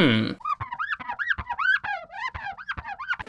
嗯。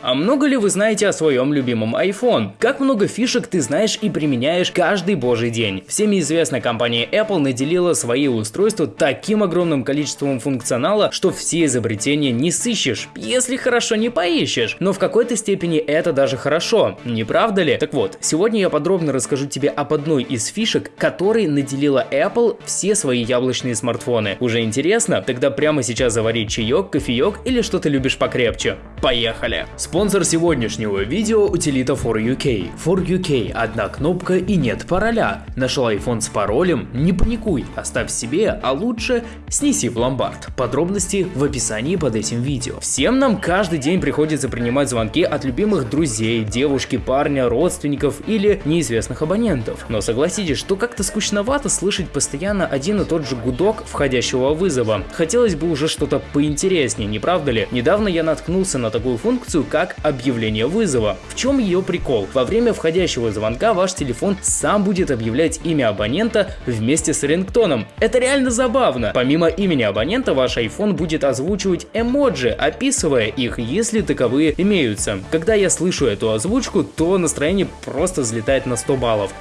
А много ли вы знаете о своем любимом iPhone? Как много фишек ты знаешь и применяешь каждый божий день? Всеми известная компания Apple наделила свои устройства таким огромным количеством функционала, что все изобретения не сыщешь, если хорошо не поищешь. Но в какой-то степени это даже хорошо, не правда ли? Так вот, сегодня я подробно расскажу тебе об одной из фишек, которой наделила Apple все свои яблочные смартфоны. Уже интересно? Тогда прямо сейчас завари чаек, кофеек или что ты любишь покрепче. Поехали! Спонсор сегодняшнего видео утилита For UK. For UK – одна кнопка и нет пароля. Нашел iPhone с паролем? Не паникуй, оставь себе, а лучше снеси в ломбард. Подробности в описании под этим видео. Всем нам каждый день приходится принимать звонки от любимых друзей, девушки, парня, родственников или неизвестных абонентов. Но согласитесь, что как-то скучновато слышать постоянно один и тот же гудок входящего вызова. Хотелось бы уже что-то поинтереснее, не правда ли? Недавно я наткнулся на такую функцию, как как объявление вызова. В чем ее прикол? Во время входящего звонка ваш телефон сам будет объявлять имя абонента вместе с рингтоном. Это реально забавно. Помимо имени абонента ваш iPhone будет озвучивать эмоджи, описывая их, если таковые имеются. Когда я слышу эту озвучку, то настроение просто взлетает на 100 баллов.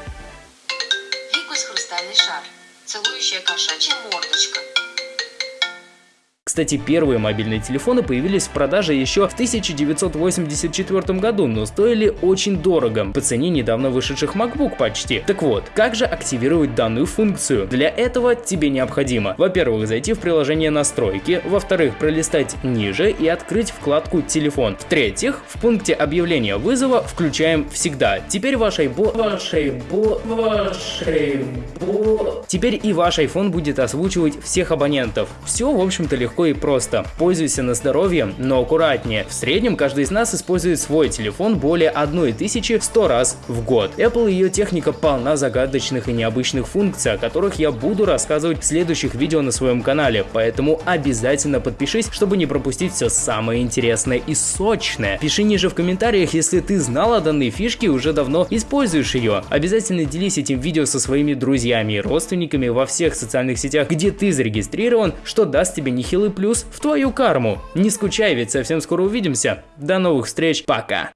Кстати, первые мобильные телефоны появились в продаже еще в 1984 году, но стоили очень дорого, по цене недавно вышедших MacBook почти. Так вот, как же активировать данную функцию? Для этого тебе необходимо, во-первых, зайти в приложение настройки, во-вторых, пролистать ниже и открыть вкладку телефон. В-третьих, в пункте объявления вызова включаем всегда. Теперь ваш iPhone, ваш iPhone, ваш iPhone. Теперь и ваш iPhone будет озвучивать всех абонентов. Все, в общем-то, легко легко и просто. Пользуйся на здоровье, но аккуратнее. В среднем каждый из нас использует свой телефон более 1100 раз в год. Apple и ее техника полна загадочных и необычных функций, о которых я буду рассказывать в следующих видео на своем канале, поэтому обязательно подпишись, чтобы не пропустить все самое интересное и сочное. Пиши ниже в комментариях, если ты знал о данной фишке и уже давно используешь ее. Обязательно делись этим видео со своими друзьями и родственниками во всех социальных сетях, где ты зарегистрирован, что даст тебе нехилый плюс в твою карму. Не скучай, ведь совсем скоро увидимся. До новых встреч, пока!